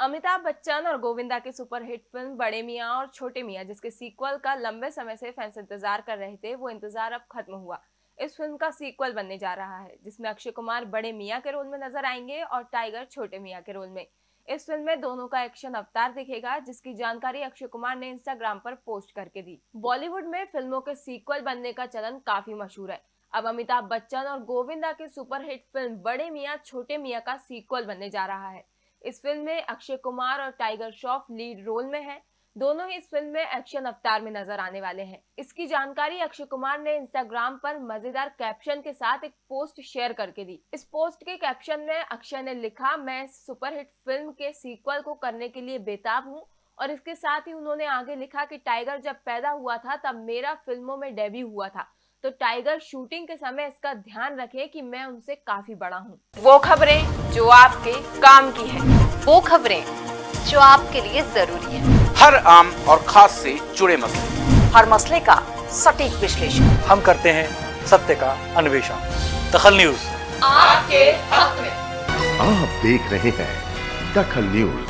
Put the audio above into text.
अमिताभ बच्चन और गोविंदा की superhit film बड़े मियाँ और छोटे मियाँ, जिसके सीक्वल का लंबे समय से फैंस इंतज़ार कर रहे थे, वो इंतज़ार अब खत्म हुआ। इस फ़िल्म का सीक्वल बनने जा रहा है, जिसमें अक्षय कुमार बड़े मियाँ के रोल में नज़र आएँगे और टाइगर छोटे मियाँ के रोल में। इस फ़िल्म में दोनों का एक्शन अवतार दिखेगा, जिसकी जानकारी अक्षय कुमार ने इंस्टाग्राम पर पोस्ट करके दी। बॉलीवुड में फ़िल्मों के सीक्वल बनने का चलन काफ़ी मशहूर है। अब अमिताभ बच्चन और गोविंदा की सुपरहिट फ़िल्म बड़े मियाँ, छोटे मियाँ का सीक्वल बनने जा रहा है। इस फ़िल्म में अक्षय कुमार और टाइगर श्रॉफ लीड रोल में हैं। दोनों ही इस फ़िल्म में एक्शन अवतार में नज़र आने वाले हैं। इसकी जानकारी अक्षय कुमार ने इंस्टाग्राम पर मज़ेदार कैप्शन के साथ एक पोस्ट शेयर करके दी। इस पोस्ट के कैप्शन में अक्षय ने लिखा, मैं सुपरहिट फ़िल्म के सीक्वल को करने के लिए बेताब हूँ। और इसके साथ ही उन्होंने आगे लिखा कि टाइगर जब पैदा हुआ था, तब मेरा फ़िल्मों में डेब्यू हुआ था। तो टाइगर शूटिंग के समय इसका ध्यान रखे कि मैं उनसे काफ़ी बड़ा हूँ। वो खबरें जो आपके काम की है। वो खबरें जो आपके लिए ज़रूरी है। हर आम और खास से जुड़े मसले। हर मसले का सटीक विश्लेषण। हम करते हैं सत्य का अन्वेषण। दखल न्यूज़। आपके हक में। आप देख रहे हैं दखल न्यूज़।